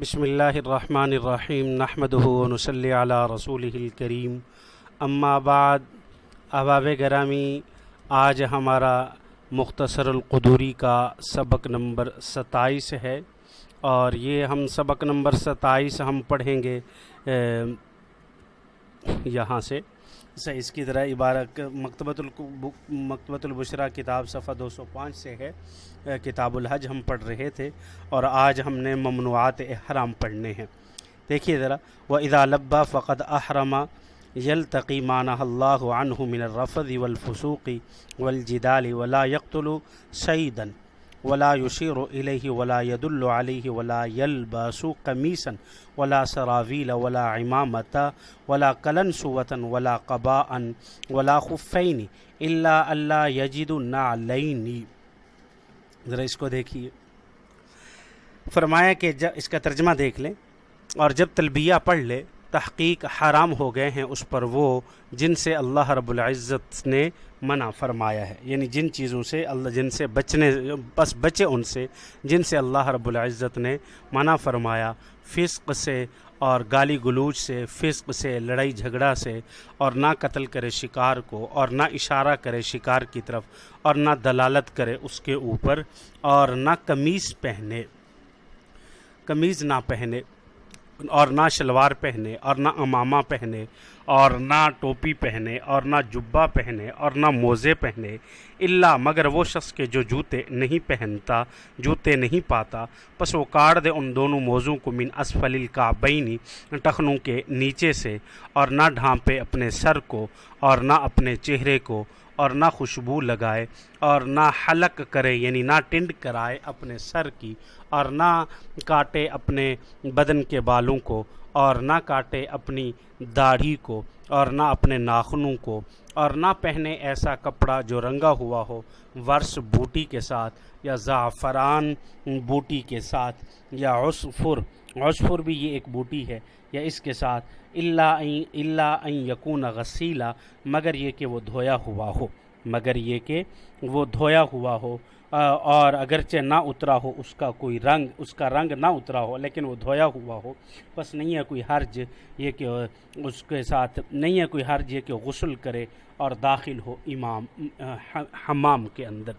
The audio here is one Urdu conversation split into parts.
بسم اللہ الرحمن الرحیم نحمد ونصلی علی رسول الکریم۔ اما بعد، احباب گرامی، آج ہمارا مختصر القدوری کا سبق نمبر ستائیس ہے۔ اور یہ ہم سبق نمبر ستائیس ہم پڑھیں گے یہاں سے۔ سے اس کی ذرا عبارت مکتبۃ مکتبۃ البشرا کتاب صفحہ دو سو پانچ سے ہے۔ کتاب الحج ہم پڑھ رہے تھے اور آج ہم نے ممنوعات احرام پڑھنے ہیں۔ دیکھیے ذرا وہ ادا لبا فقط احرما یلتقی معنی اللہ عنہ من الرفض والفسوق والجدال ولا يقتل سعیدن ولا يشير إليه ولا يدل عليه ولا يلبس قميصا ولا سراويل ولا عمامة ولا كلنسوة ولا قباء ولا خفين إلا ألا يجد نعلين. ذرا اس کو دیکھیے۔ فرمایا کہ جب اس کا ترجمہ دیکھ لیں اور جب تلبیہ پڑھ لے تحقیق حرام ہو گئے ہیں اس پر وہ جن سے اللہ رب العزت نے منع فرمایا ہے۔ یعنی جن چیزوں سے اللہ جن سے بچنے بس بچے ان سے، جن سے اللہ رب العزت نے منع فرمایا۔ فسق سے اور گالی گلوچ سے، فسق سے، لڑائی جھگڑا سے، اور نہ قتل کرے شکار کو، اور نہ اشارہ کرے شکار کی طرف، اور نہ دلالت کرے اس کے اوپر، اور نہ قمیض پہنے قمیض نہ پہنے۔ اور نہ شلوار پہنے اور نہ امامہ پہنے اور نہ ٹوپی پہنے اور نہ جبہ پہنے اور نہ موزے پہنے اللہ مگر وہ شخص کے جو جوتے نہیں پہنتا، جوتے نہیں پاتا۔ پس وہ کاٹ دے ان دونوں موزوں کو من اسفل الکعبینی ٹخنوں کے نیچے سے اور نہ ڈھانپے اپنے سر کو اور نہ اپنے چہرے کو اور نہ خوشبو لگائے اور نہ حلق کرے یعنی نہ ٹنڈ کرائے اپنے سر کی اور نہ کاٹے اپنے بدن کے بالوں کو اور نہ کاٹے اپنی داڑھی کو، اور نہ اپنے ناخنوں کو، اور نہ پہنے ایسا کپڑا جو رنگا ہوا ہو، ورس بوٹی کے ساتھ یا زعفران بوٹی کے ساتھ یا عصفر۔ عصفر بھی یہ ایک بوٹی ہے، یا اس کے ساتھ اللہ اللہ یقون غسیلا، مگر یہ کہ وہ دھویا ہوا ہو۔ مگر یہ کہ وہ دھویا ہوا ہو۔ اور اگرچہ نہ اترا ہو، اس کا کوئی رنگ، اس کا رنگ نہ اترا ہو، لیکن وہ دھویا ہوا ہو، بس نہیں ہے کوئی حرج یہ کہ اس کے ساتھ، نہیں ہے کوئی حرج یہ کہ غسل کرے اور داخل ہو امام حمام کے اندر۔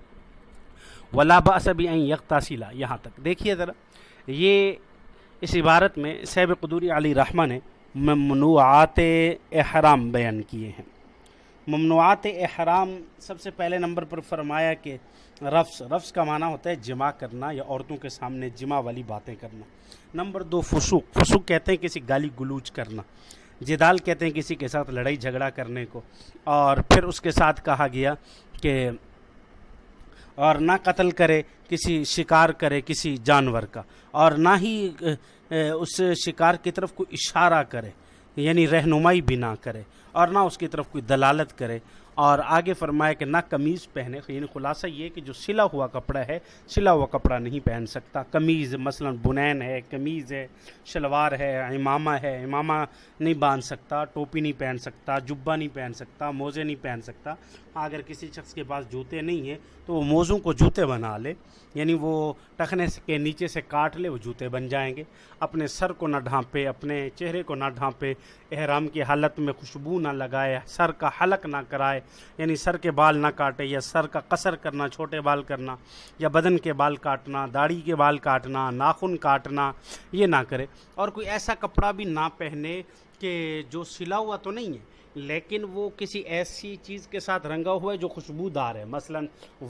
ولا باصبی این یکتاسیلا یہاں تک۔ دیکھیے ذرا، یہ اس عبارت میں سیب قدوری علی رحمہ نے ممنوعات احرام بیان کیے ہیں۔ ممنوعات احرام سب سے پہلے نمبر پر فرمایا کہ رفس رفس کا معنی ہوتا ہے جمع کرنا یا عورتوں کے سامنے جمع والی باتیں کرنا۔ نمبر دو، فسوق۔ فسوق کہتے ہیں کسی گالی گلوچ کرنا۔ جدال کہتے ہیں کسی کے ساتھ لڑائی جھگڑا کرنے کو۔ اور پھر اس کے ساتھ کہا گیا کہ اور نہ قتل کرے، کسی شکار کرے کسی جانور کا۔ اور نہ ہی اس شکار کی طرف کوئی اشارہ کرے یعنی رہنمائی بھی نہ کرے۔ اور نہ اس کی طرف کوئی دلالت کرے۔ اور آگے فرمایا کہ نہ قمیض پہنے یعنی خلاصہ یہ کہ جو سلا ہوا کپڑا ہے، سلا ہوا کپڑا نہیں پہن سکتا۔ قمیض مثلا بنین ہے، قمیض ہے، شلوار ہے، امامہ ہے، امامہ نہیں باندھ سکتا، ٹوپی نہیں پہن سکتا، جبہ نہیں پہن سکتا، موزے نہیں پہن سکتا۔ اگر کسی شخص کے پاس جوتے نہیں ہیں تو وہ موزوں کو جوتے بنا لے یعنی وہ ٹخنے کے نیچے سے کاٹ لے، وہ جوتے بن جائیں گے۔ اپنے سر کو نہ ڈھانپے، اپنے چہرے کو نہ ڈھانپے، احرام کی حالت میں خوشبو نہ لگائے، سر کا حلق نہ کرائے یعنی سر کے بال نہ کاٹے یا سر کا قصر کرنا، چھوٹے بال کرنا یا بدن کے بال کاٹنا، داڑھی کے بال کاٹنا، ناخن کاٹنا، یہ نہ کرے۔ اور کوئی ایسا کپڑا بھی نہ پہنے کہ جو سلا ہوا تو نہیں ہے۔ لیکن وہ کسی ایسی چیز کے ساتھ رنگا ہوا ہے جو خوشبودار ہے۔ مثلا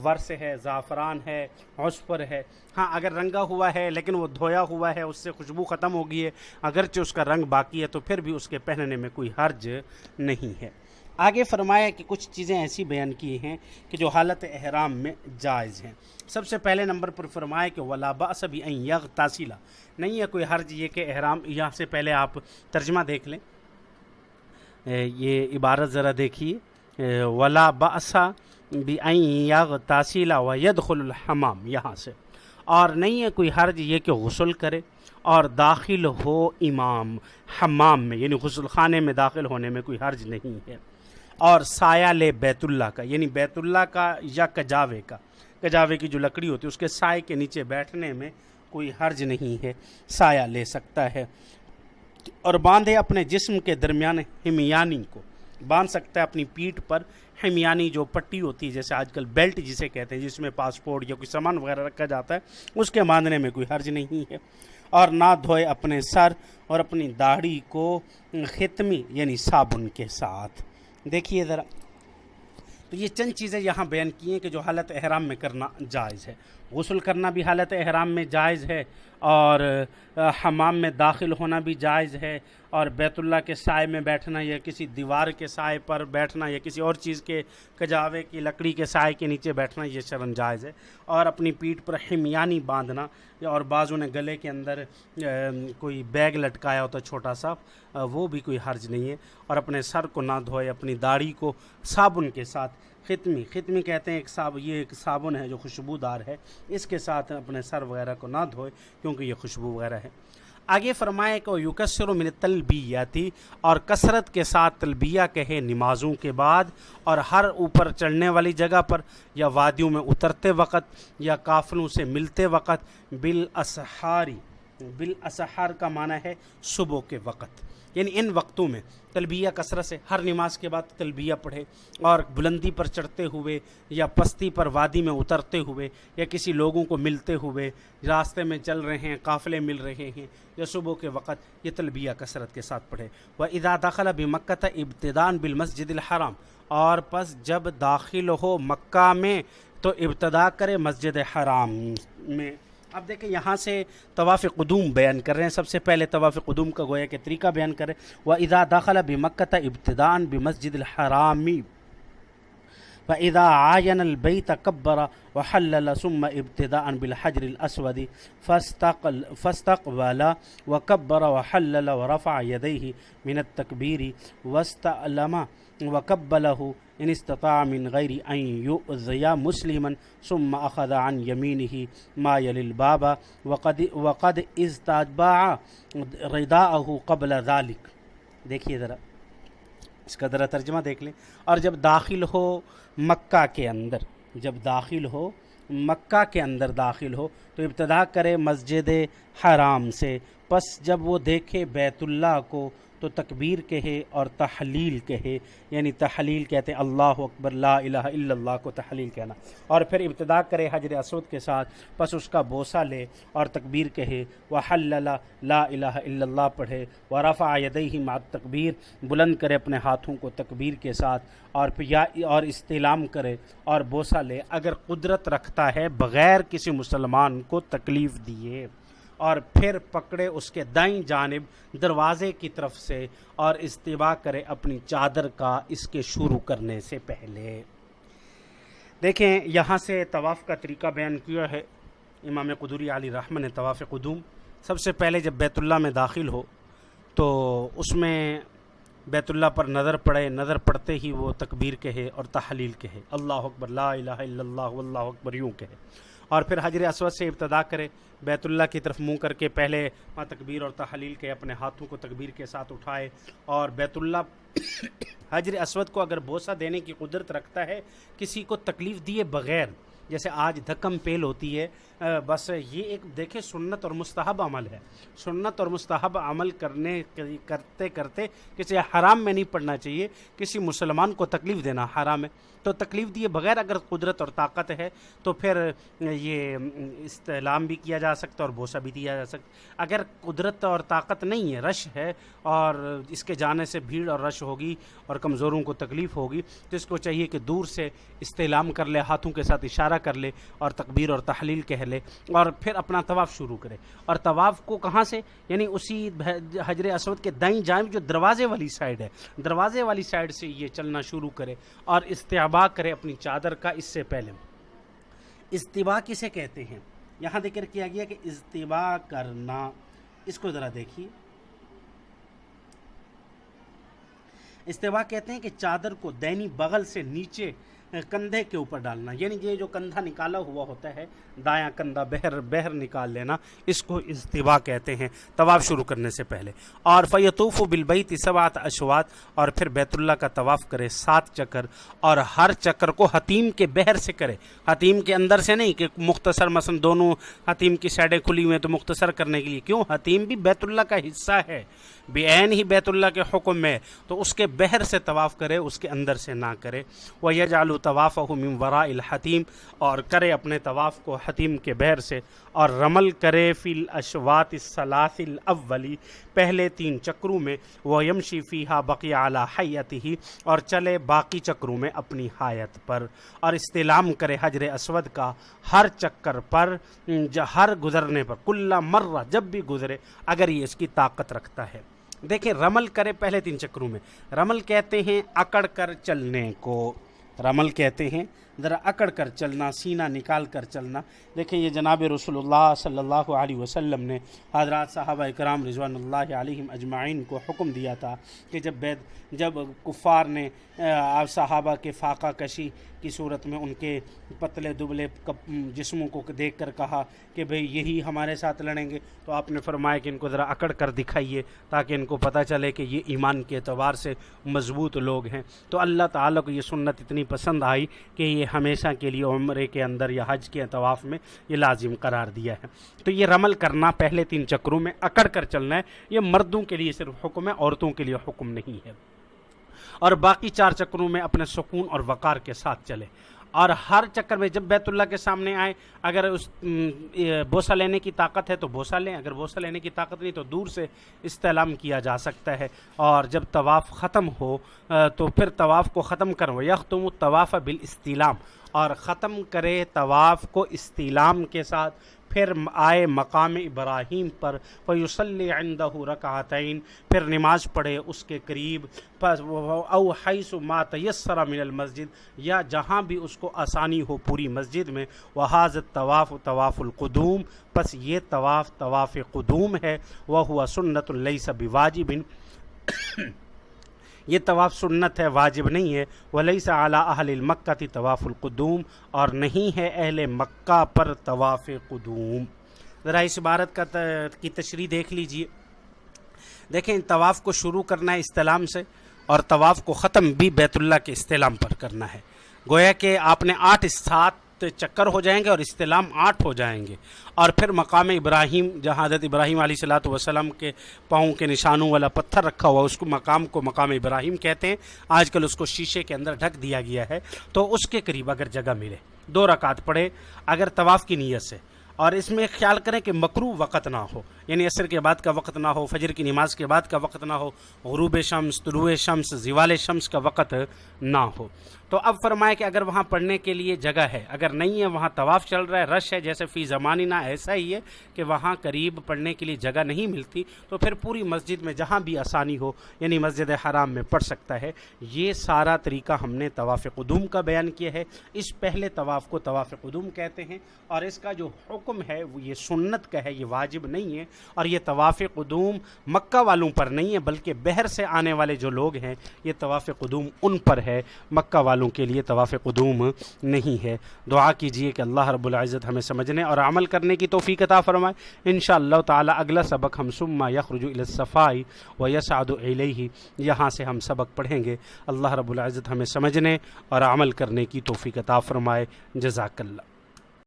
ورس ہے، زعفران ہے عصفر ہے۔ ہاں اگر رنگا ہوا ہے لیکن وہ دھویا ہوا ہے، اس سے خوشبو ختم ہو گئی ہے، اگرچہ اس کا رنگ باقی ہے، تو پھر بھی اس کے پہننے میں کوئی حرج نہیں ہے۔ آگے فرمایا کہ کچھ چیزیں ایسی بیان کی ہیں کہ جو حالت احرام میں جائز ہیں۔ سب سے پہلے نمبر پر فرمایا کہ ولا سبھی این یغ تاثیلہ نہیں ہے کوئی حرج یہ کہ احرام یہاں سے پہلے آپ ترجمہ دیکھ لیں۔ یہ عبارت ذرا دیکھیے۔ ولا باسا بھی این تاثیلہ و یدخل الحمام۔ یہاں سے۔ اور نہیں ہے کوئی حرج یہ کہ غسل کرے اور داخل ہو امام، حمام میں یعنی غسل خانے میں داخل ہونے میں کوئی حرج نہیں ہے۔ اور سایہ لے بیت اللہ کا یعنی بیت اللہ کا یا کجاوے کا۔ کجاوے کی جو لکڑی ہوتی ہے، اس کے سائے کے نیچے بیٹھنے میں کوئی حرج نہیں ہے، سایہ لے سکتا ہے۔ اور باندھے اپنے جسم کے درمیان ہمیانی کو۔ باندھ سکتا ہے اپنی پیٹھ پر ہمیانی جو پٹی ہوتی ہے، جیسے آج کل بیلٹ جسے کہتے ہیں، جس میں پاسپورٹ یا کوئی سامان وغیرہ رکھا جاتا ہے، اس کے باندھنے میں کوئی حرج نہیں ہے۔ اور نہ دھوئے اپنے سر اور اپنی داڑھی کو ختمی یعنی صابن کے ساتھ۔ دیکھیے ذرا۔ تو یہ چند چیزیں یہاں بیان کی ہیں کہ جو حالت احرام میں کرنا جائز ہے۔ غسل کرنا بھی حالت احرام میں جائز ہے اور حمام میں داخل ہونا بھی جائز ہے اور بیت اللہ کے سائے میں بیٹھنا یا کسی دیوار کے سائے پر بیٹھنا یا کسی اور چیز کے کجاوے کی لکڑی کے سائے کے نیچے بیٹھنا، یہ شرم جائز ہے۔ اور اپنی پیٹھ پر حمیانی باندھنا اور بعضوں نے گلے کے اندر کوئی بیگ لٹکایا ہوتا چھوٹا سا وہ بھی کوئی حرج نہیں ہے۔ اور اپنے سر کو نہ دھوئے، اپنی داڑھی کو صابن کے ساتھ ختمی ختمی کہتے ہیں ایک صاب، یہ ایک صابن ہے جو خوشبودار ہے۔ اس کے ساتھ اپنے سر وغیرہ کو نہ دھوئے کیونکہ یہ خوشبو وغیرہ ہے۔ آگے فرمائے کہ یوکسر من تلبیہ تھی اور کثرت کے ساتھ تلبیہ کہے نمازوں کے بعد اور ہر اوپر چڑھنے والی جگہ پر یا وادیوں میں اترتے وقت یا کافلوں سے ملتے وقت بالاسحاری بالاسحار کا معنی ہے صبح کے وقت۔ یعنی ان وقتوں میں تلبیہ کثرت سے ہر نماز کے بعد تلبیہ پڑھے اور بلندی پر چڑھتے ہوئے یا پستی پر وادی میں اترتے ہوئے یا کسی لوگوں کو ملتے ہوئے راستے میں چل رہے ہیں، قافلے مل رہے ہیں یا صبح کے وقت یہ تلبیہ کثرت کے ساتھ پڑھے۔ وہ ادا داخلہ بھی مکہ ابتدان بالمسجد الحرام، اور پس جب داخل ہو مکہ میں تو ابتدا کرے مسجد حرام میں۔ اب دیکھیں یہاں سے طواف قدوم بیان کر رہے ہیں۔ سب سے پہلے طواف قدوم کا گویا کہ طریقہ بیان کریں۔ وہ ادا داخلہ بھی مکت ابتدان بھی مسجد الحرامی و ادا آئین البئی تقبر و حل ثم ابتدا ان بالحجر الاسود فستقل فستق والا و قبر و حل و رفع یدیہ من التکبیر وسط علامہ و قبلہ ان استطاع من غیر ان یؤذیا مسلما ثم اخذ عن یمینه ما یلی الباب وقد وقد استتبع رداءه قبل ذلك دیکھیے ذرا، اس کا ذرا ترجمہ دیکھ لیں۔ اور جب داخل ہو مکہ کے اندر، جب داخل ہو مکہ کے اندر داخل ہو، تو ابتدا کرے مسجد حرام سے۔ پس جب وہ دیکھے بیت اللہ کو تو تکبیر کہے اور تحلیل کہے۔ یعنی تحلیل کہتے ہیں اللہ اکبر، لا الہ الا اللہ کو تحلیل کہنا۔ اور پھر ابتدا کرے حجر اسود کے ساتھ، پس اس کا بوسہ لے اور تکبیر کہے۔ وہ لا الہ الا اللہ پڑھے۔ و رفع یدیہ مع تکبیر بلند کرے اپنے ہاتھوں کو تکبیر کے ساتھ اور پھر یا اور استعلام کرے اور بوسہ لے۔ اگر قدرت رکھتا ہے بغیر کسی مسلمان کو تکلیف دیے۔ اور پھر پکڑے اس کے دائیں جانب دروازے کی طرف سے اور استباع کرے اپنی چادر کا اس کے شروع کرنے سے پہلے۔ دیکھیں، یہاں سے طواف کا طریقہ بیان کیا ہے۔ امام قدوری علی رحمن نے طواف قدوم۔ سب سے پہلے جب بیت اللہ میں داخل ہو، تو اس میں بیت اللہ پر نظر پڑے، نظر پڑتے ہی وہ تکبیر کہے اور تحلیل کہے۔ اللہ اکبر، لا الہ الا اللہ، واللہ اکبر، یوں کہے۔ اور پھر حجر اسود سے ابتدا کرے بیت اللہ کی طرف منہ کر کے پہلے ماں تکبیر اور تحلیل کے اپنے ہاتھوں کو تکبیر کے ساتھ اٹھائے اور بیت اللہ حجر اسود کو اگر بوسہ دینے کی قدرت رکھتا ہے، کسی کو تکلیف دیے بغیر جیسے آج دھکم پیل ہوتی ہے بس یہ ایک دیکھیں سنت اور مستحب عمل ہے۔ سنت اور مستحب عمل کرنے، کرتے کرتے کسی حرام میں نہیں پڑھنا چاہیے، کسی مسلمان کو تکلیف دینا حرام ہے۔ تو تکلیف دیے بغیر اگر قدرت اور طاقت ہے تو پھر یہ استعلام بھی کیا جا سکتا اور بوسہ بھی دیا جا سکتا اگر قدرت اور طاقت نہیں ہے، رش ہے اور اس کے جانے سے بھیڑ اور رش ہوگی اور کمزوروں کو تکلیف ہوگی، تو اس کو چاہیے کہ دور سے استعلام کر لے، ہاتھوں کے ساتھ اشارہ کر لے اور تکبیر اور تحلیل کہہ لے اور پھر اپنا طواف شروع کرے۔ اور طواف کو کہاں سے؟ یعنی اسی حجر اسود کے دائیں جانب جو دروازے والی سائڈ ہے۔ دروازے والی سائڈ سے یہ چلنا شروع کرے اور استعبا کرے اپنی چادر کا اس سے پہلے۔ استباع کسے کہتے ہیں؟ یہاں ذکر کیا گیا کہ استباع کرنا۔ اس کو ذرا دیکھیے۔ استباع کہتے ہیں کہ چادر کو دینی بغل سے نیچے کندھے کے اوپر ڈالنا یعنی یہ جو کندھا نکالا ہوا ہوتا ہے، دایاں کندھا، بہر بہر نکال لینا، اس کو استوا کہتے ہیں، طواف شروع کرنے سے پہلے۔ اور فیطوف و بلبئی تسوات اشوات اور پھر بیت اللہ کا طواف کرے سات چکر، اور ہر چکر کو حتیم کے بہر سے کرے۔ حتیم کے اندر سے نہیں کہ مختصر مثلا دونوں حتیم کی سائڈیں کھلی ہوئی ہیں تو مختصر کرنے کے لیے۔ کیوں؟ حتیم بھی بیت اللہ کا حصہ ہے، بے عین ہی بیت اللہ کے حکم میں۔ تو اس کے بہر سے طواف کرے، اس کے اندر سے نہ کرے۔ وہ یہ جالو طواف من ورا الحتیم اور کرے اپنے طواف کو حتیم کے بہر سے اور رمل کرے فی الاشوات الثلاث الاولی، پہلے تین چکروں میں وہ یمشی فیہا بقی اعلیٰ حیت ہی اور چلے باقی چکروں میں اپنی حایت پر اور استلام کرے حجر اسود کا ہر چکر پر ہر گزرنے پر کلّہ مرہ جب بھی گزرے، اگر یہ اس کی طاقت رکھتا ہے۔ دیکھیں، رمل کرے پہلے تین چکروں میں۔ رمل کہتے ہیں اکڑ کر چلنے کو۔ رمل کہتے ہیں۔ ذرا اکڑ کر چلنا، سینہ نکال کر چلنا۔ دیکھیں یہ جناب رسول اللہ صلی اللہ علیہ وسلم نے حضرات صحابہ اکرام رضوان اللہ علیہم اجمعین کو حکم دیا تھا کہ جب بید، جب کفار نے صحابہ کے فاقہ کشی کی صورت میں ان کے پتلے دبلے جسموں کو دیکھ کر کہا کہ بھئی یہی ہمارے ساتھ لڑیں گے، تو آپ نے فرمایا کہ ان کو ذرا اکڑ کر دکھائیے تاکہ ان کو پتہ چلے کہ یہ ایمان کے اعتبار سے مضبوط لوگ ہیں۔ تو اللہ تعالیٰ کو یہ سنت اتنی پسند آئی کہ یہ ہمیشہ کے لیے عمرے کے اندر یا حج کے طواف میں یہ لازم قرار دیا ہے۔ تو یہ رمل کرنا پہلے تین چکروں میں اکڑ کر چلنا ہے۔ یہ مردوں کے لیے صرف حکم ہے، عورتوں کے لیے حکم نہیں ہے۔ اور باقی چار چکروں میں اپنے سکون اور وقار کے ساتھ چلے اور ہر چکر میں جب بیت اللہ کے سامنے آئیں، اگر اس بوسہ لینے کی طاقت ہے تو بوسہ لیں، اگر بوسہ لینے کی طاقت نہیں تو دور سے استعلام کیا جا سکتا ہے۔ اور جب طواف ختم ہو تو پھر طواف کو ختم کرو یختم تم طواف بال اور ختم کرے طواف کو استعلام کے ساتھ۔ پھر آئے مقام ابراہیم پر فیوسلی عندہ رکعتین، پھر نماز پڑھے اس کے قریب او حیث ما تیسر من المسجد، یا جہاں بھی اس کو آسانی ہو پوری مسجد میں وہ طواف طواف القدوم، پس یہ طواف طواف قدوم ہے وہ ہوا سنت اللیس بواجب یہ طواف سنت ہے، واجب نہیں ہے۔ ولی سا اعلیٰ اہل المکہ تی طواف القدوم اور نہیں ہے اہل مکہ پر طواف قدوم۔ ذرا اس عبارت کا کی تشریح دیکھ لیجیے۔ دیکھیں، طواف کو شروع کرنا ہے استلام سے اور طواف کو ختم بھی بیت اللہ کے استلام پر کرنا ہے۔ گویا کہ آپ نے آٹھ سات چکر ہو جائیں گے اور استلام آٹھ ہو جائیں گے۔ اور پھر مقام ابراہیم، جہاں حضرت ابراہیم علیہ صلاۃ وسلم کے پاؤں کے نشانوں والا پتھر رکھا ہوا، اس کو مقام کو مقام ابراہیم کہتے ہیں۔ آج کل اس کو شیشے کے اندر ڈھک دیا گیا ہے۔ تو اس کے قریب اگر جگہ ملے، دو رکعت پڑھے اگر طواف کی نیت سے اور اس میں خیال کریں کہ مکرو وقت نہ ہو یعنی عصر کے بعد کا وقت نہ ہو، فجر کی نماز کے بعد کا وقت نہ ہو، غروب شمس، طلوع شمس، زوال شمس کا وقت نہ ہو۔ تو اب فرمائے کہ اگر وہاں پڑھنے کے لیے جگہ ہے، اگر نہیں ہے، وہاں طواف چل رہا ہے، رش ہے، جیسے فی زمانی نہ ایسا ہی ہے کہ وہاں قریب پڑھنے کے لیے جگہ نہیں ملتی، تو پھر پوری مسجد میں جہاں بھی آسانی ہو یعنی مسجد حرام میں پڑھ سکتا ہے۔ یہ سارا طریقہ ہم نے طواف قدوم کا بیان کیا ہے۔ اس پہلے طواف کو طواف قدوم کہتے ہیں اور اس کا جو حکم ہے، وہ یہ سنت کا ہے، یہ واجب نہیں ہے اور یہ طواف قدوم مکہ والوں پر نہیں ہے، بلکہ بہر سے آنے والے جو لوگ ہیں، یہ طواف قدوم ان پر ہے۔ مکہ والوں کے لیے طواف قدوم نہیں ہے۔ دعا کیجیے کہ اللہ رب العزت ہمیں سمجھنے اور عمل کرنے کی توفیق عطا فرمائے۔ انشاءاللہ تعالی اگلا سبق ہم سما یخرج الصفائی و یسعد الیہ، یہاں سے ہم سبق پڑھیں گے۔ اللہ رب العزت ہمیں سمجھنے اور عمل کرنے کی توفیق عطا فرمائے۔ جزاک اللہ۔